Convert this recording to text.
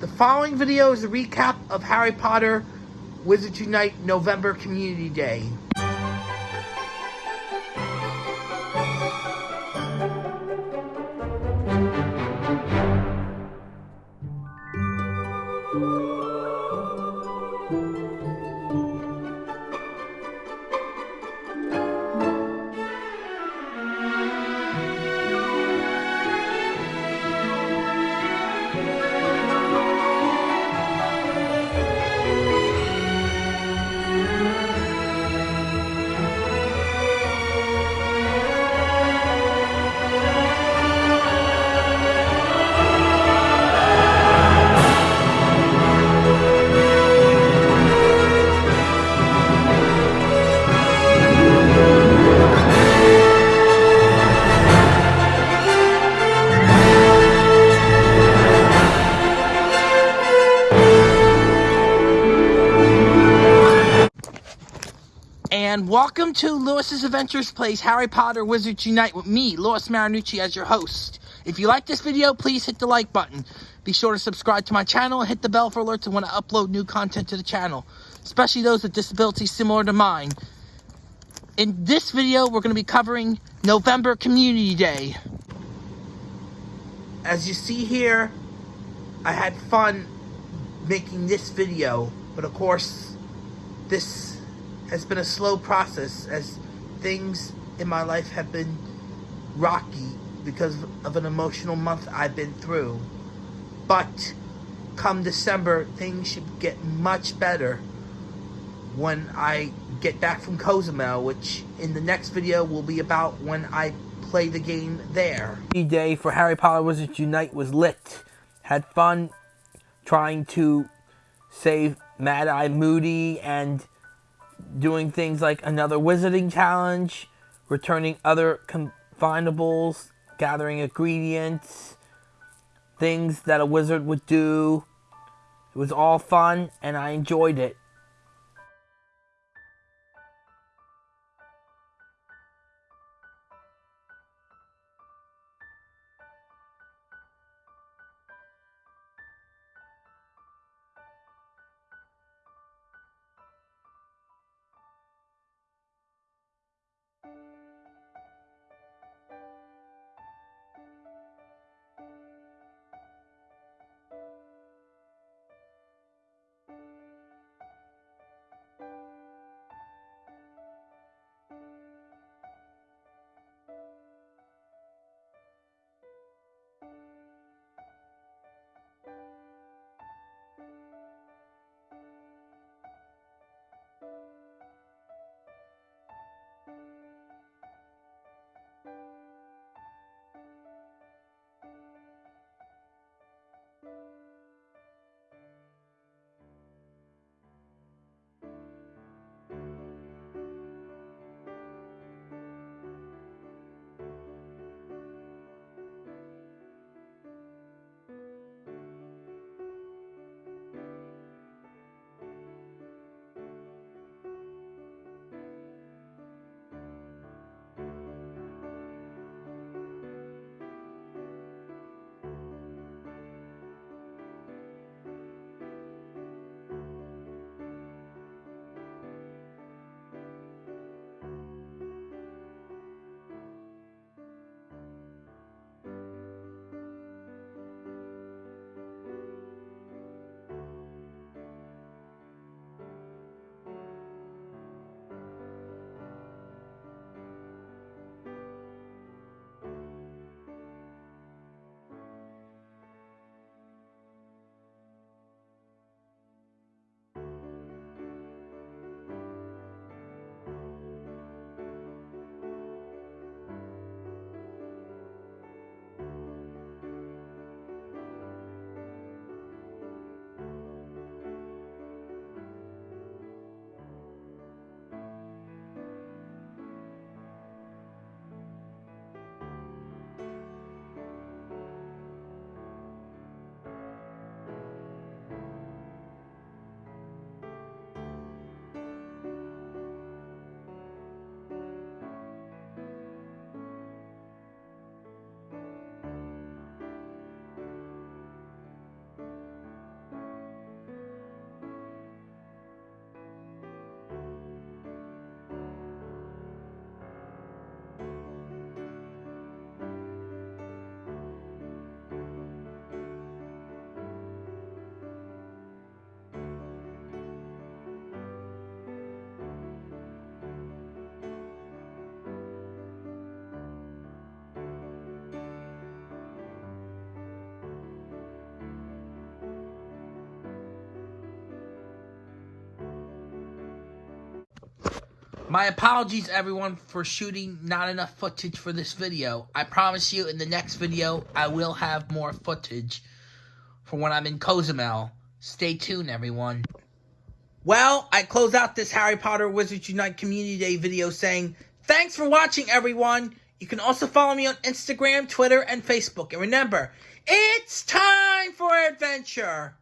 The following video is a recap of Harry Potter Wizards Unite November Community Day. And welcome to Lewis's Adventures Plays Harry Potter Wizards Unite with me, Lewis Marinucci, as your host. If you like this video, please hit the like button. Be sure to subscribe to my channel and hit the bell for alerts when I upload new content to the channel, especially those with disabilities similar to mine. In this video, we're going to be covering November Community Day. As you see here, I had fun making this video, but of course, this has been a slow process as things in my life have been rocky because of an emotional month I've been through. But come December, things should get much better when I get back from Cozumel, which in the next video will be about when I play the game there. The day for Harry Potter Wizards Unite was lit. Had fun trying to save Mad Eye Moody and doing things like another wizarding challenge, returning other Confoundables, gathering ingredients, things that a wizard would do. It was all fun and I enjoyed it. My apologies, everyone, for shooting not enough footage for this video. I promise you, in the next video, I will have more footage for when I'm in Cozumel. Stay tuned, everyone. Well, I close out this Harry Potter Wizards Unite Community Day video saying, Thanks for watching, everyone! You can also follow me on Instagram, Twitter, and Facebook. And remember, it's time for adventure!